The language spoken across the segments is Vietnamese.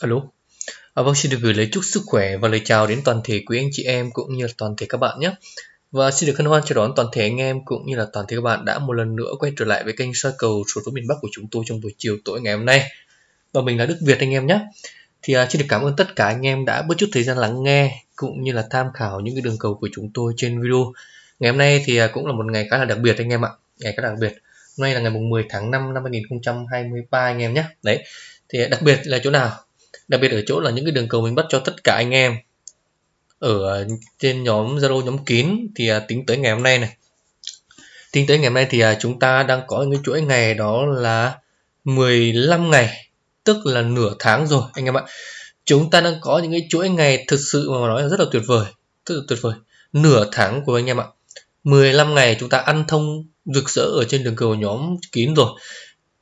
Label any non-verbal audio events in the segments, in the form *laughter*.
Alo. À, vâng, xin được gửi lời chúc sức khỏe và lời chào đến toàn thể quý anh chị em cũng như là toàn thể các bạn nhé. Và xin được hân hoan chào đón toàn thể anh em cũng như là toàn thể các bạn đã một lần nữa quay trở lại với kênh soi cầu số số miền Bắc của chúng tôi trong buổi chiều tối ngày hôm nay. Và mình là Đức Việt anh em nhé. Thì à, xin được cảm ơn tất cả anh em đã bớt chút thời gian lắng nghe cũng như là tham khảo những cái đường cầu của chúng tôi trên video. Ngày hôm nay thì à, cũng là một ngày khá là đặc biệt anh em ạ. Ngày khá là đặc biệt. Hôm nay là ngày mùng 10 tháng 5 năm 2023 anh em nhé. Đấy. Thì à, đặc biệt là chỗ nào? Đặc biệt ở chỗ là những cái đường cầu mình bắt cho tất cả anh em. Ở trên nhóm Zalo nhóm kín thì à, tính tới ngày hôm nay này. Tính tới ngày hôm nay thì à, chúng ta đang có những chuỗi ngày đó là 15 ngày tức là nửa tháng rồi anh em ạ. Chúng ta đang có những cái chuỗi ngày thực sự mà nói là rất là tuyệt vời rất là tuyệt vời. Nửa tháng của anh em ạ. 15 ngày chúng ta ăn thông rực rỡ ở trên đường cầu nhóm kín rồi.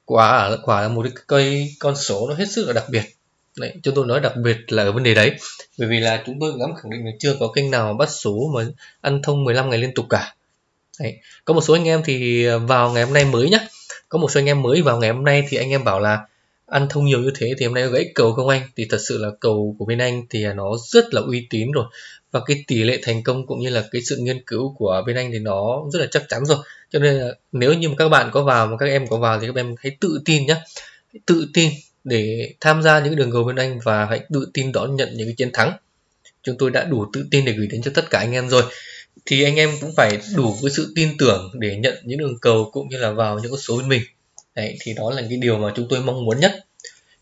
Quả quả là một cái cây con số nó hết sức là đặc biệt. Đấy, chúng tôi nói đặc biệt là ở vấn đề đấy. Bởi vì là chúng tôi dám khẳng định là chưa có kênh nào bắt số mà ăn thông 15 ngày liên tục cả. Đấy. có một số anh em thì vào ngày hôm nay mới nhá. Có một số anh em mới vào ngày hôm nay thì anh em bảo là ăn thông nhiều như thế thì hôm nay gãy cầu không anh? Thì thật sự là cầu của bên anh thì nó rất là uy tín rồi. Và cái tỷ lệ thành công cũng như là cái sự nghiên cứu của bên anh thì nó rất là chắc chắn rồi. Cho nên là nếu như mà các bạn có vào mà các em có vào thì các em hãy tự tin nhé, tự tin để tham gia những đường cầu bên anh và hãy tự tin đón nhận những cái chiến thắng. Chúng tôi đã đủ tự tin để gửi đến cho tất cả anh em rồi. Thì anh em cũng phải đủ cái sự tin tưởng để nhận những đường cầu cũng như là vào những con số bên mình. Đấy, thì đó là cái điều mà chúng tôi mong muốn nhất.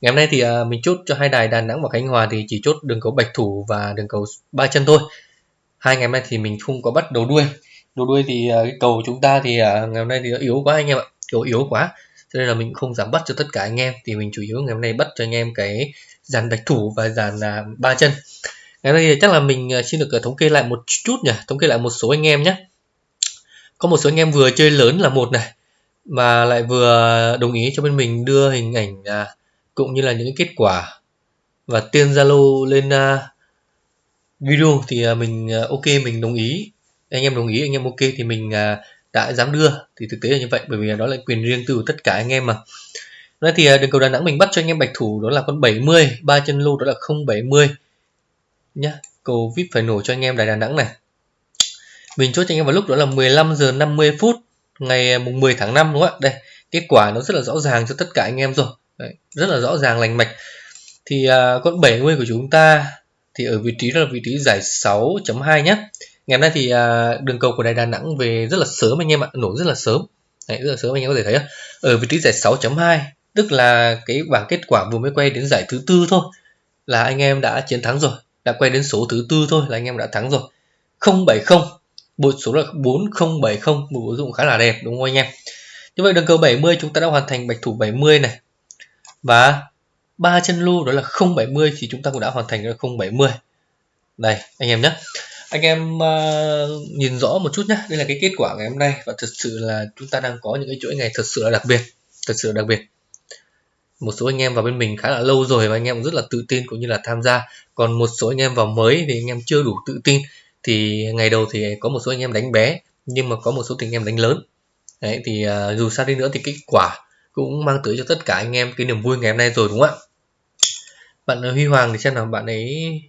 Ngày hôm nay thì à, mình chốt cho hai đài Đà Nẵng và Khánh Hòa thì chỉ chốt đường cầu bạch thủ và đường cầu ba chân thôi. Hai ngày hôm nay thì mình không có bắt đầu đuôi. Đầu đuôi thì à, cái cầu chúng ta thì à, ngày hôm nay thì yếu quá anh em ạ. Cầu yếu quá cho nên là mình không dám bắt cho tất cả anh em. Thì mình chủ yếu ngày hôm nay bắt cho anh em cái dàn bạch thủ và dàn là ba chân. Ngày hôm nay chắc là mình à, xin được à, thống kê lại một chút nhỉ? Thống kê lại một số anh em nhé. Có một số anh em vừa chơi lớn là một này mà lại vừa đồng ý cho bên mình đưa hình ảnh à, cũng như là những kết quả và tiên Zalo lên à, video. Thì à, mình à, ok mình đồng ý. Anh em đồng ý anh em ok thì mình à, đã dám đưa thì thực tế là như vậy bởi vì đó là quyền riêng tư của tất cả anh em mà. Nói thì à, đường cầu Đà Nẵng mình bắt cho anh em bạch thủ đó là con 70 ba chân lô đó là 070 nhá cầu vip phải nổ cho anh em Đài Đà Nẵng này. Mình chốt cho anh em vào lúc đó là 15 giờ 50 phút ngày à, mùng 10 tháng 5 đúng không ạ? Đây kết quả nó rất là rõ ràng cho tất cả anh em rồi. Đấy, rất là rõ ràng lành mạch. Thì uh, con 70 của chúng ta thì ở vị trí đó là vị trí giải 6.2 nhé ngày hôm nay thì à, đường cầu của đài Đà Nẵng về rất là sớm anh em ạ nổ rất là sớm. Đấy, rất là sớm anh em có thể thấy ở vị trí giải 6.2 tức là cái bảng kết quả vừa mới quay đến giải thứ tư thôi là anh em đã chiến thắng rồi đã quay đến số thứ tư thôi là anh em đã thắng rồi. 070 bộ số là 4070 một ứng dụng khá là đẹp đúng không anh em? Như vậy đường cầu 70 chúng ta đã hoàn thành bạch thủ 70 này. Và ba chân lô đó là 070 thì chúng ta cũng đã hoàn thành là 070 đây anh em nhé anh em uh, nhìn rõ một chút nhé đây là cái kết quả ngày hôm nay và thật sự là chúng ta đang có những cái chuỗi ngày thật sự là đặc biệt thật sự là đặc biệt. Một số anh em vào bên mình khá là lâu rồi và anh em cũng rất là tự tin cũng như là tham gia. Còn một số anh em vào mới thì anh em chưa đủ tự tin. Thì ngày đầu thì có một số anh em đánh bé nhưng mà có một số anh em đánh lớn. Đấy thì uh, dù sao đi nữa thì kết quả cũng mang tới cho tất cả anh em cái niềm vui ngày hôm nay rồi đúng không ạ? Bạn ờ, Huy Hoàng thì xem nào bạn ấy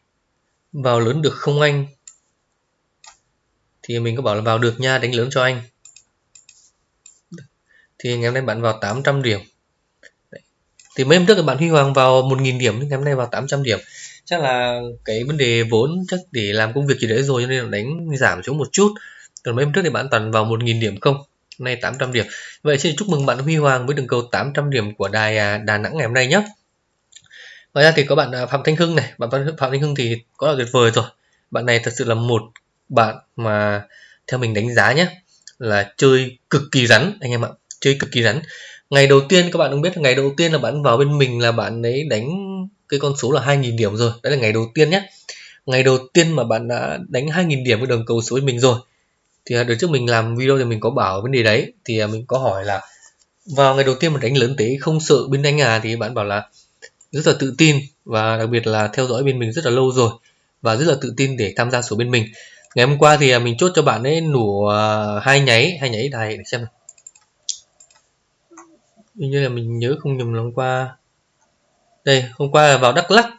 vào lớn được không anh? Thì mình có bảo là vào được nha, đánh lớn cho anh. Thì ngày hôm nay bạn vào 800 điểm. Đấy. thì mấy hôm trước thì bạn Huy Hoàng vào 1.000 điểm nhưng ngày hôm nay vào 800 điểm. Chắc là cái vấn đề vốn, chắc để làm công việc gì đấy rồi, cho nên là đánh giảm xuống một chút. Còn mấy hôm trước thì bạn toàn vào 1.000 điểm không? Nay 800 điểm. Vậy xin chúc mừng bạn Huy Hoàng với đường cầu 800 điểm của đài à, Đà Nẵng ngày hôm nay nhé ngoài ra thì có bạn à, Phạm Thanh Hưng này. Bạn Phạm Thanh Hưng thì có là tuyệt vời rồi. Bạn này thật sự là một bạn mà theo mình đánh giá nhé, là chơi cực kỳ rắn, anh em ạ, chơi cực kỳ rắn. Ngày đầu tiên, các bạn cũng biết là ngày đầu tiên là bạn vào bên mình là bạn ấy đánh cái con số là 2.000 điểm rồi. Đấy là ngày đầu tiên nhé. Ngày đầu tiên mà bạn đã đánh 2.000 điểm với đường cầu số bên mình rồi, thì đợt trước mình làm video thì mình có bảo vấn đề đấy. Thì à, mình có hỏi là vào ngày đầu tiên mà đánh lớn tế không sợ bên anh à thì bạn bảo là rất là tự tin và đặc biệt là theo dõi bên mình rất là lâu rồi và rất là tự tin để tham gia số bên mình ngày hôm qua thì à, mình chốt cho bạn ấy nổ à, hai nháy hai nháy này để xem nào. Như là mình nhớ không nhầm lần qua. Đây, hôm qua là vào Đắk Lắk.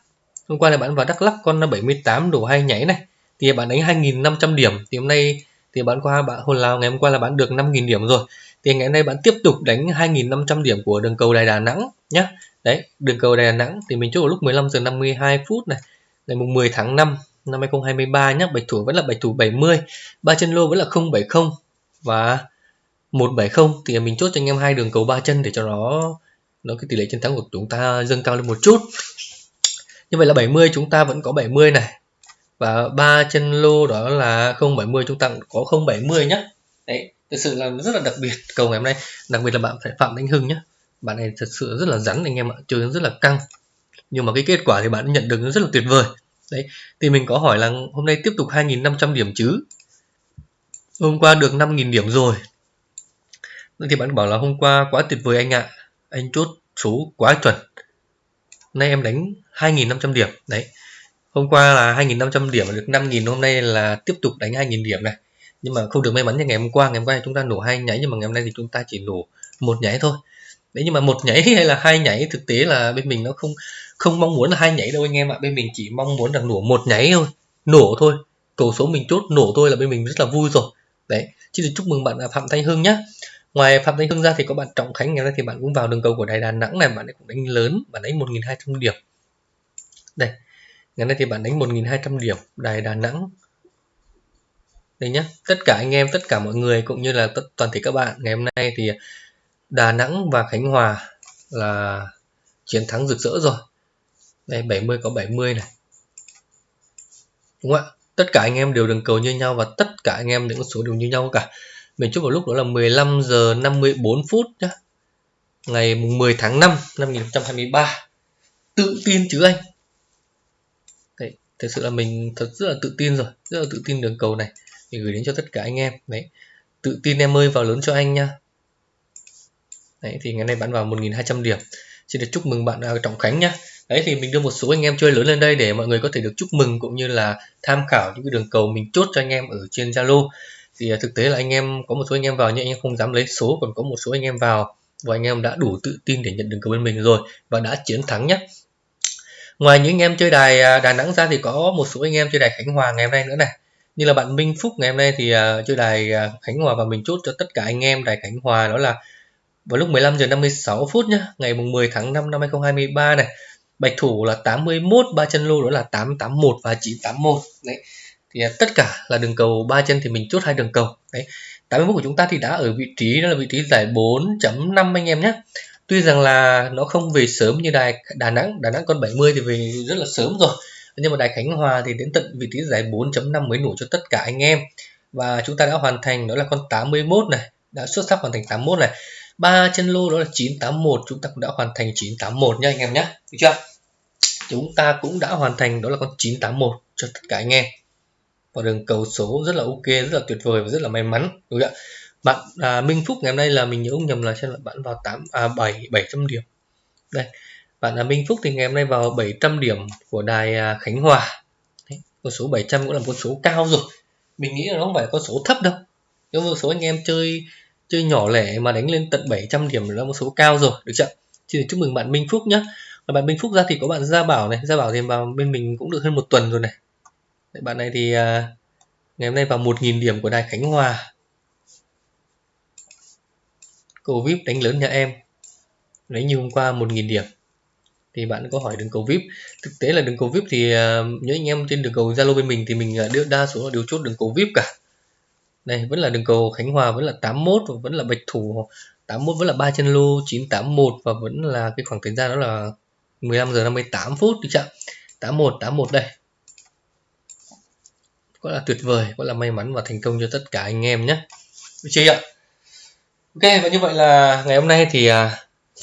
Hôm qua là bạn vào Đắk Lắk, con là 78 đổ hai nhảy này. Thì bạn đánh 2.500 điểm. Thì hôm nay thì bạn qua, bạn hồn nào, ngày hôm qua là bạn được 5.000 điểm rồi. Thì ngày hôm nay bạn tiếp tục đánh 2.500 điểm của đường cầu đài Đà Nẵng nhé đấy, đường cầu đài Đà Nẵng thì mình chốt vào lúc 15 giờ 52 phút này, ngày mùng 10 tháng 5 năm 2023 nhé bạch thủ vẫn là bạch thủ 70 ba chân lô vẫn là 070 và 170 thì mình chốt cho anh em hai đường cầu ba chân để cho nó nó cái tỷ lệ chiến thắng của chúng ta dâng cao lên một chút. Như vậy là 70 chúng ta vẫn có 70 này. Và ba chân lô đó là 070 chúng ta có 070 nhé đấy, thực sự là rất là đặc biệt cầu ngày hôm nay. Đặc biệt là bạn phải phạm đánh hưng nhé bạn này thật sự rất là rắn anh em ạ, chơi rất là căng. Nhưng mà cái kết quả thì bạn nhận được rất là tuyệt vời đấy, thì mình có hỏi là hôm nay tiếp tục 2.500 điểm chứ? Hôm qua được 5.000 điểm rồi. Thì bạn bảo là hôm qua quá tuyệt vời anh ạ. Anh chốt số quá chuẩn. Nay em đánh 2.500 điểm. Đấy, hôm qua là 2.500 điểm, được 5.000 hôm nay là tiếp tục đánh 2.000 điểm này. Nhưng mà không được may mắn như ngày hôm qua. Ngày hôm qua chúng ta nổ hai nháy nhưng mà ngày hôm nay thì chúng ta chỉ nổ một nháy thôi đấy nhưng mà một nhảy hay là hai nhảy, thực tế là bên mình nó không không mong muốn là hai nhảy đâu anh em ạ. Bên mình chỉ mong muốn là nổ một nháy thôi, nổ thôi. Cầu số mình chốt, nổ thôi là bên mình rất là vui rồi. Đấy, chứ được chúc mừng bạn à, phạm thanh hưng nhé ngoài phạm thanh hưng ra thì có bạn trọng khánh ngày nay thì bạn cũng vào đường cầu của đài đà nẵng này, bạn ấy cũng đánh lớn, bạn đánh 1.200 điểm. Đây, ngày nay thì bạn đánh 1.200 điểm, đài đà nẵng. Đây nhé tất cả anh em, tất cả mọi người cũng như là toàn thể các bạn, ngày hôm nay thì Đà Nẵng và Khánh Hòa là chiến thắng rực rỡ rồi. Đây 70 có 70 này. Đúng không ạ? Tất cả anh em đều đường cầu như nhau và tất cả anh em những con số đều như nhau cả. Mình chúc vào lúc đó là 15 giờ 54 phút nhá. Ngày 10 tháng 5 năm 2023 tự tin chứ anh. Đấy thật sự là mình thật rất là tự tin rồi. Rất là tự tin đường cầu này. Mình gửi đến cho tất cả anh em. Đấy, tự tin em ơi vào lớn cho anh nha đấy thì ngày nay bạn vào 1.200 điểm. Xin được chúc mừng bạn uh, Trọng Khánh nhé đấy thì mình đưa một số anh em chơi lớn lên đây để mọi người có thể được chúc mừng cũng như là tham khảo những cái đường cầu mình chốt cho anh em ở trên Zalo. Thì uh, thực tế là anh em có một số anh em vào nhưng anh em không dám lấy số còn có một số anh em vào và anh em đã đủ tự tin để nhận đường cầu bên mình rồi và đã chiến thắng nhé ngoài những anh em chơi đài à, Đà Nẵng ra thì có một số anh em chơi đài Khánh Hòa ngày hôm nay nữa này. Như là bạn Minh Phúc ngày hôm nay thì uh, chơi đài uh, Khánh Hòa và mình chốt cho tất cả anh em đài Khánh Hòa đó là vào lúc 15 giờ 56 phút nhá, ngày mùng 10 tháng 5 năm 2023 này, bạch thủ là 81 ba chân lô đó là 881 và 981 đấy, thì à, tất cả là đường cầu ba chân thì mình chốt hai đường cầu. Đấy 81 của chúng ta thì đã ở vị trí, đó là vị trí giải 4.5 anh em nhé tuy rằng là nó không về sớm như đài Đà Nẵng Đà Nẵng con 70 thì về rất là sớm rồi. Nhưng mà đài Khánh Hòa thì đến tận vị trí giải 4.5 mới nổ cho tất cả anh em. Và chúng ta đã hoàn thành, đó là con 81 này, đã xuất sắc hoàn thành 81 này ba chân lô đó là 981 chúng ta cũng đã hoàn thành 981 nha anh em nhé được chưa? Chúng ta cũng đã hoàn thành đó là con 981 cho tất cả anh em. Và đường cầu số rất là ok rất là tuyệt vời và rất là may mắn đúng không ạ? Bạn à, Minh Phúc ngày hôm nay là mình nhớ không nhầm là xem là bạn vào 8 à 7 700 điểm. Đây bạn là Minh Phúc thì ngày hôm nay vào 700 điểm của đài à, Khánh Hòa. Đấy, con số 700 cũng là con số cao rồi. Mình nghĩ là nó không phải con số thấp đâu. Nếu một số anh em chơi chơi nhỏ lẻ mà đánh lên tận 700 điểm là một số cao rồi được chưa? Xin chúc mừng bạn Minh Phúc nhé và bạn Minh Phúc ra thì có bạn Gia Bảo này. Gia Bảo thì vào bên mình cũng được hơn một tuần rồi này. Đấy, bạn này thì à, ngày hôm nay vào 1.000 điểm của đài Khánh Hòa. Cầu vip đánh lớn nhà em. Lấy như hôm qua 1.000 điểm. Thì bạn có hỏi đường cầu vip. Thực tế là đường cầu vip thì à, uh, những anh em trên đường cầu zalo bên mình thì mình uh, đưa đa số là đều chốt đường cầu vip cả đây vẫn là đường cầu Khánh Hòa vẫn là 81 và vẫn là bạch thủ. 81 vẫn là ba chân lô 981 và vẫn là cái khoảng thời gian đó là 15 giờ 58 phút được chưa 81 81 đây. Quá là tuyệt vời quá là may mắn và thành công cho tất cả anh em nhé. Được chưa ạ? Ok và như vậy là ngày hôm nay thì à,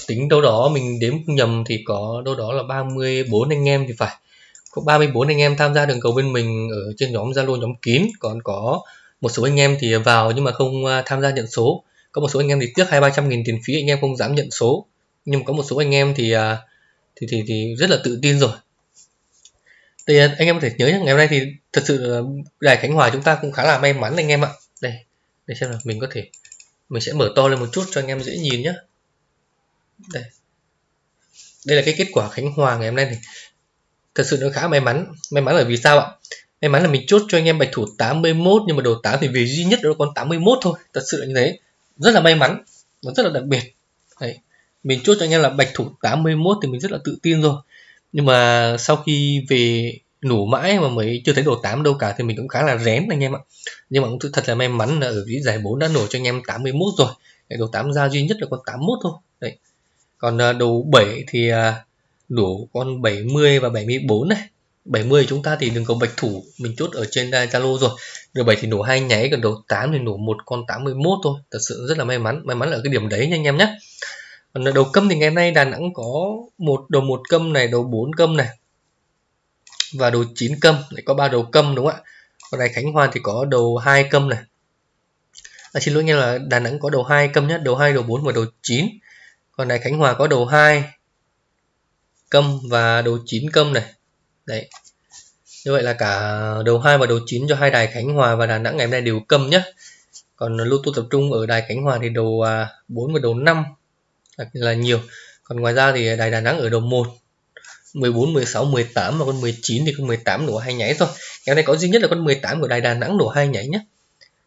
tính đâu đó mình đếm không nhầm thì có đâu đó là 34 anh em thì phải. Có 34 anh em tham gia đường cầu bên mình ở trên nhóm Zalo nhóm kín còn có một số anh em thì vào nhưng mà không à, tham gia nhận số. Có một số anh em thì tiếc hai ba trăm nghìn tiền phí anh em không dám nhận số. Nhưng mà có một số anh em thì à, thì thì, thì rất là tự tin rồi. Thì à, anh em có thể nhớ ngày hôm nay thì thật sự đài Khánh Hòa chúng ta cũng khá là may mắn anh em ạ. Đây để xem là mình có thể mình sẽ mở to lên một chút cho anh em dễ nhìn nhé đây. Đây là cái kết quả Khánh Hòa ngày hôm nay này. Thật sự nó khá may mắn. May mắn là vì sao ạ? May mắn là mình chốt cho anh em bạch thủ 81 nhưng mà đầu 8 thì về duy nhất đó còn 81 thôi. Thật sự là như thế. Rất là may mắn nó rất là đặc biệt. Đấy. mình chốt cho anh em là bạch thủ 81 thì mình rất là tự tin rồi. Nhưng mà sau khi về nổ mãi mà mới chưa thấy đồ 8 đâu cả thì mình cũng khá là rén anh em ạ. Nhưng mà cũng thật là may mắn là ở cái giải 4 đã nổ cho anh em 81 rồi. Đấy, đồ 8 ra duy nhất là con 81 thôi. Đấy. Còn đồ đầu 7 thì à, đủ con 70 và 74 này. 70 chúng ta thì đừng có bạch thủ mình chốt ở trên Zalo rồi. Đầu 7 thì nổ hai nháy còn đầu 8 thì nổ một con 81 thôi. Thật sự rất là may mắn may mắn là cái điểm đấy nha anh em nhé. Còn đầu câm thì ngày nay Đà Nẵng có một đầu một câm này đầu 4 câm này và đầu 9 câm lại có ba đầu câm đúng không ạ? Còn này Khánh Hòa thì có đầu hai câm này. À, xin lỗi nghe là Đà Nẵng có đầu hai câm nhé đầu 2 đầu 4 và đầu 9 còn này Khánh Hòa có đầu 2 câm và đầu 9 câm này đấy như vậy là cả đầu 2 và đầu 9 cho hai đài Khánh Hòa và Đà Nẵng ngày hôm nay đều cầm nhé còn lưu tu tập trung ở đài Khánh Hòa thì đầu à, 4 và đầu 5 là nhiều còn ngoài ra thì đài Đà Nẵng ở đầu 1 14, 16, 18 và con 19 thì con 18 nổ hai nháy thôi. Ngày hôm nay có duy nhất là con 18 của Đài Đà Nẵng nổ hai nháy nhé.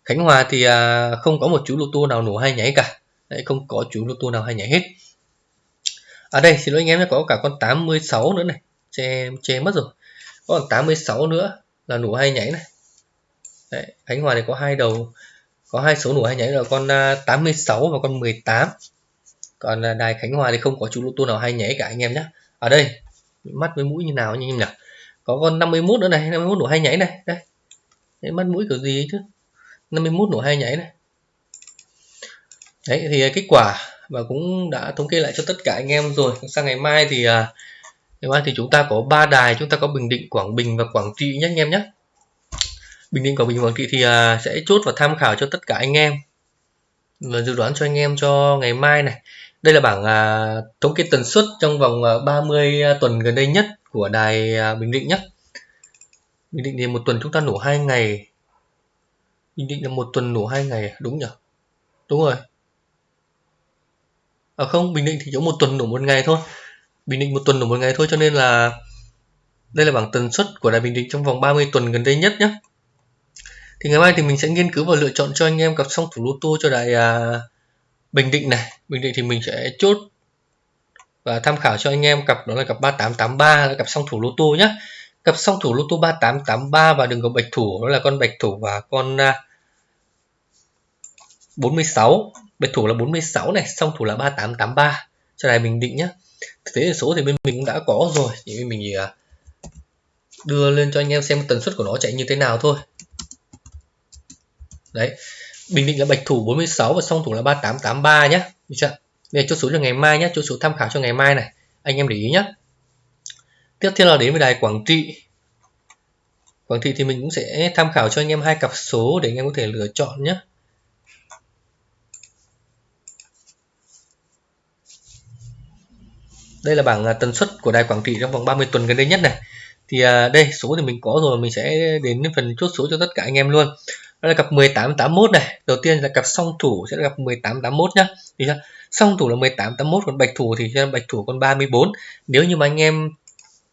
Khánh Hòa thì à, không có một chú lô tô nào nổ hai nháy cả. Đấy, không có chú lô tô nào hai nháy hết. ở À đây, xin lỗi anh em nhé, có cả con 86 nữa này. Che, che mất rồi. Có còn 86 nữa là nổ hai nháy này. Đấy, Khánh Hòa thì có hai đầu có hai số nổ hai nháy là con à, 86 và con 18 còn à, đài Khánh Hòa thì không có chú lô tô nào hai nháy cả anh em nhé ở đây mắt với mũi như nào anh em nhỉ? Có con 51 nữa này 51 nổ hai nhảy này đây. Đấy, mắt mũi kiểu gì ấy chứ? 51 nổ hai nhảy này. Đấy thì à, kết quả và cũng đã thống kê lại cho tất cả anh em rồi. Sang ngày mai thì à, thì chúng ta có ba đài chúng ta có Bình Định Quảng Bình và Quảng Trị nhé anh em nhé Bình Định Quảng Bình Quảng Trị thì à, sẽ chốt và tham khảo cho tất cả anh em và dự đoán cho anh em cho ngày mai này đây là bảng à, thống kê tần suất trong vòng à, 30 à, tuần gần đây nhất của đài à, Bình Định nhé. Bình Định thì một tuần chúng ta nổ hai ngày. Bình Định là một tuần nổ hai ngày, à? đúng nhỉ? Đúng rồi. À không, Bình Định thì chỉ một tuần nổ một ngày thôi. Bình Định một tuần nổ một ngày thôi cho nên là đây là bảng tần suất của đài Bình Định trong vòng 30 tuần gần đây nhất nhé. Thì ngày mai thì mình sẽ nghiên cứu và lựa chọn cho anh em cặp song thủ lô tô cho đài à, Bình Định này. Bình Định thì mình sẽ chốt và tham khảo cho anh em cặp đó là cặp 3883 là cặp song thủ lô tô nhé cặp song thủ lô tô 3883 và đừng có bạch thủ đó là con bạch thủ và con à, 46 bạch thủ là 46 này song thủ là 3883 cho đài Bình Định nhé thực tế số thì bên mình cũng đã có rồi chỉ bên mình à, đưa lên cho anh em xem tần suất của nó chạy như thế nào thôi đấy Bình Định là bạch thủ 46 và song thủ là 3883 nhé. Được chưa? Đây chốt số cho ngày mai nhé, chốt số tham khảo cho ngày mai này. Anh em để ý nhé. Tiếp theo là đến với đài Quảng Trị. Quảng Trị thì mình cũng sẽ tham khảo cho anh em hai cặp số để anh em có thể lựa chọn nhé. Đây là bảng à, tần suất của đài Quảng Trị trong vòng 30 tuần gần đây nhất này. Thì à, đây số thì mình có rồi, mình sẽ đến phần chốt số cho tất cả anh em luôn. Đó là cặp 1881 này. Đầu tiên là cặp song thủ sẽ là cặp 1881 nhá. Thì sao? Song thủ là 1881 còn bạch thủ thì bạch thủ còn 34 nếu như mà anh em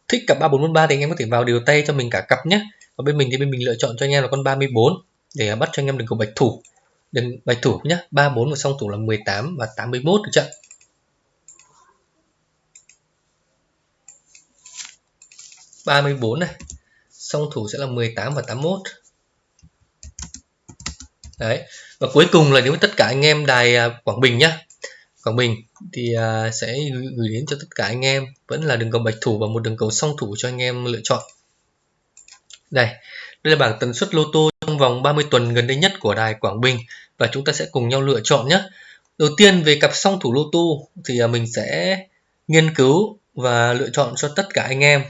thích cặp 3443 thì anh em có thể vào điều tay cho mình cả cặp nhé và bên mình thì bên mình lựa chọn cho anh em là con 34 để à, bắt cho anh em đừng có bạch thủ. Đừng bạch thủ nhá. 34 và song thủ là 18 và 81 được chưa? Ba mươi bốn này. Song thủ sẽ là 18 và 81 đấy, và cuối cùng là nếu tất cả anh em đài à, Quảng Bình nhá. Quảng Bình thì à, sẽ gửi đến cho tất cả anh em. Vẫn là đường cầu bạch thủ và một đường cầu song thủ cho anh em lựa chọn. Đây đây là bảng tần suất lô tô trong vòng 30 tuần gần đây nhất của đài Quảng Bình. Và chúng ta sẽ cùng nhau lựa chọn nhé đầu tiên về cặp song thủ lô tô thì à, mình sẽ nghiên cứu và lựa chọn cho tất cả anh em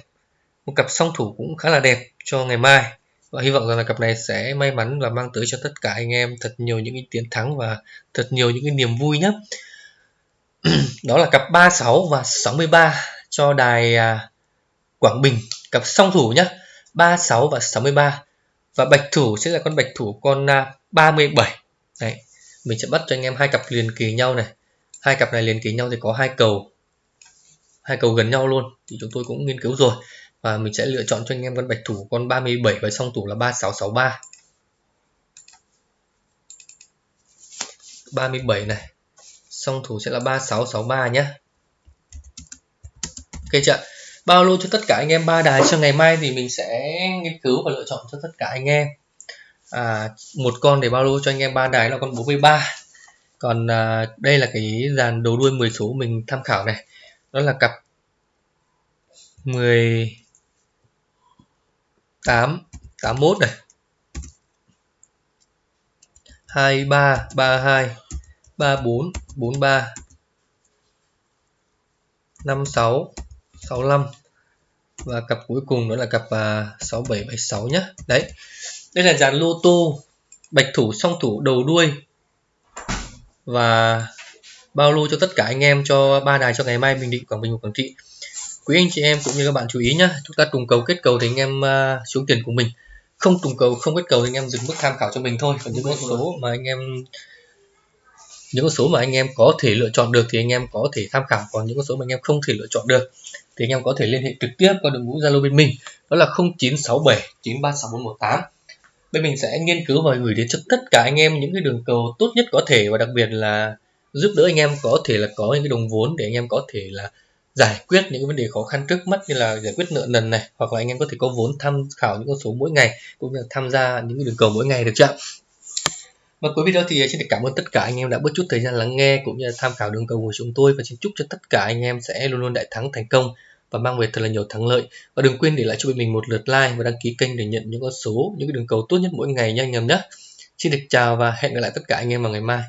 một cặp song thủ cũng khá là đẹp cho ngày mai. Và hy vọng rằng là cặp này sẽ may mắn và mang tới cho tất cả anh em thật nhiều những cái chiến thắng và thật nhiều những cái niềm vui nhé *clears throat* đó là cặp 36 và 63 cho đài à, Quảng Bình. Cặp song thủ nhé 36 và 63 và bạch thủ sẽ là con bạch thủ con 37 à, Đấy, mình sẽ bắt cho anh em hai cặp liền kỳ nhau này. Hai cặp này liền kỳ nhau thì có hai cầu. Hai cầu gần nhau luôn thì chúng tôi cũng nghiên cứu rồi và mình sẽ lựa chọn cho anh em con bạch thủ con 37 và song thủ là 3663 37 này song thủ sẽ là 3663 nhé. Ok chưa bao lô cho tất cả anh em ba đài. Cho ngày mai thì mình sẽ nghiên cứu và lựa chọn cho tất cả anh em. À, một con để bao lô cho anh em ba đài là con 43 còn à, đây là cái dàn đầu đuôi 10 số mình tham khảo này. Đó là cặp 10 8 81 này. 23 32 34 43 56 65 và cặp cuối cùng đó là cặp à, 6776 nhé đấy đây là dàn lô tô bạch thủ song thủ đầu đuôi. Và bao lô cho tất cả anh em cho ba đài cho ngày mai Bình Định Quảng Bình và Quảng Trị quý anh chị em cũng như các bạn chú ý nhé chúng ta trùng cầu kết cầu thì anh em uh, xuống tiền của mình. Không trùng cầu không kết cầu thì anh em dừng mức tham khảo cho mình thôi. Còn những con số mà anh em những con số mà anh em có thể lựa chọn được thì anh em có thể tham khảo. Còn những con số mà anh em không thể lựa chọn được thì anh em có thể liên hệ trực tiếp qua đội ngũ Zalo bên mình đó là 0967 936418 bên mình sẽ nghiên cứu và gửi đến cho tất cả anh em những cái đường cầu tốt nhất có thể và đặc biệt là giúp đỡ anh em có thể là có những cái đồng vốn để anh em có thể là giải quyết những vấn đề khó khăn trước mắt như là giải quyết nợ nần này, hoặc là anh em có thể có vốn tham khảo những con số mỗi ngày, cũng như là tham gia những đường cầu mỗi ngày được chưa và cuối video thì xin được cảm ơn tất cả anh em đã bớt chút thời gian lắng nghe, cũng như là tham khảo đường cầu của chúng tôi, và xin chúc cho tất cả anh em sẽ luôn luôn đại thắng, thành công và mang về thật là nhiều thắng lợi. Và đừng quên để lại cho mình một lượt like và đăng ký kênh để nhận những con số, những cái đường cầu tốt nhất mỗi ngày nha anh em nhé. Xin được chào và hẹn gặp lại tất cả anh em vào ngày mai.